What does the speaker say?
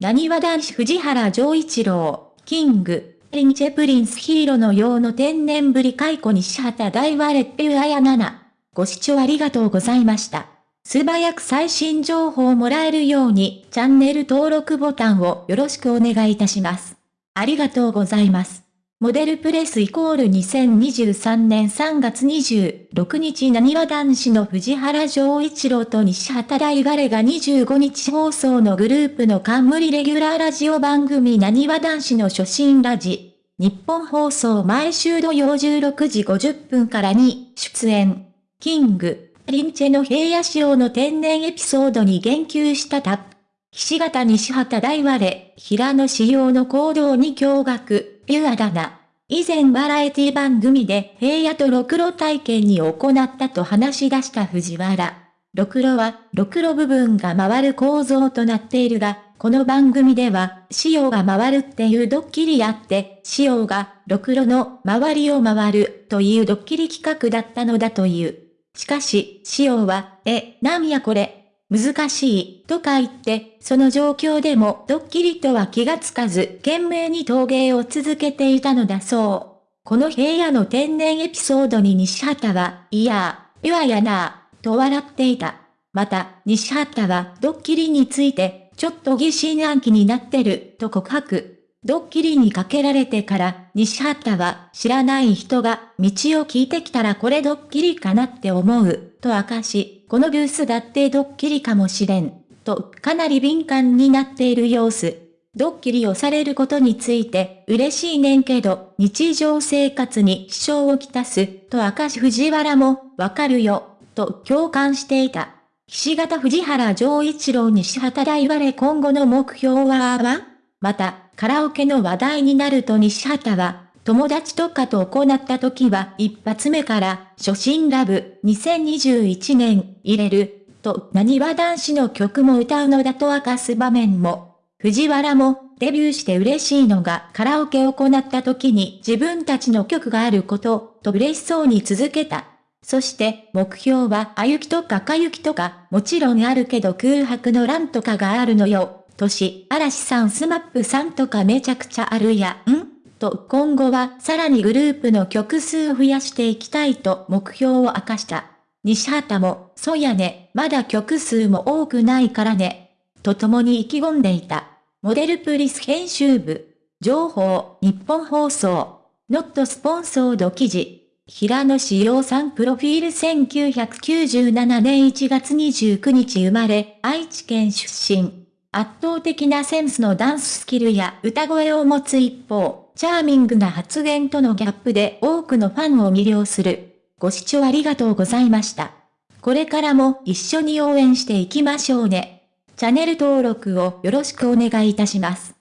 なにわ男子藤原丈一郎、キング、リンチェプリンスヒーローのようの天然ぶり解雇西畑大和レッペュアヤナナ。ご視聴ありがとうございました。素早く最新情報をもらえるように、チャンネル登録ボタンをよろしくお願いいたします。ありがとうございます。モデルプレスイコール2023年3月26日なにわ男子の藤原丈一郎と西畑大我が25日放送のグループの冠レギュラーラジオ番組なにわ男子の初心ラジ。日本放送毎週土曜16時50分からに出演。キング、リンチェの平野仕様の天然エピソードに言及したタップ。岸形西畑大我、平野仕様の行動に驚愕。ピュアだな。以前バラエティ番組で平野とろくろ体験に行ったと話し出した藤原。ろくろは、ろくろ部分が回る構造となっているが、この番組では、潮が回るっていうドッキリやって、潮が、ろくろの周りを回るというドッキリ企画だったのだという。しかし、潮は、え、なんやこれ、難しい、とか言って、その状況でもドッキリとは気がつかず、懸命に陶芸を続けていたのだそう。この平野の天然エピソードに西畑は、いやー、いわやなー、と笑っていた。また、西畑はドッキリについて、ちょっと疑心暗鬼になってる、と告白。ドッキリにかけられてから、西畑は知らない人が道を聞いてきたらこれドッキリかなって思う、と明かし、このブースだってドッキリかもしれん、とかなり敏感になっている様子。ドッキリをされることについて嬉しいねんけど、日常生活に支障をきたす、と明かし藤原も、わかるよ、と共感していた。岸形藤原丈一郎西畑大我今後の目標はまた、カラオケの話題になると西畑は、友達とかと行った時は一発目から、初心ラブ2021年入れる、と、何は男子の曲も歌うのだと明かす場面も。藤原も、デビューして嬉しいのがカラオケを行った時に自分たちの曲があること、と嬉しそうに続けた。そして、目標は、あゆきとかかゆきとか、もちろんあるけど空白の欄とかがあるのよ。年、嵐さんスマップさんとかめちゃくちゃあるやん？と今後はさらにグループの曲数を増やしていきたいと目標を明かした。西畑も、そやね、まだ曲数も多くないからね。と共に意気込んでいた。モデルプリス編集部。情報、日本放送。ノットスポンソード記事。平野志陽さんプロフィール1997年1月29日生まれ、愛知県出身。圧倒的なセンスのダンススキルや歌声を持つ一方、チャーミングな発言とのギャップで多くのファンを魅了する。ご視聴ありがとうございました。これからも一緒に応援していきましょうね。チャンネル登録をよろしくお願いいたします。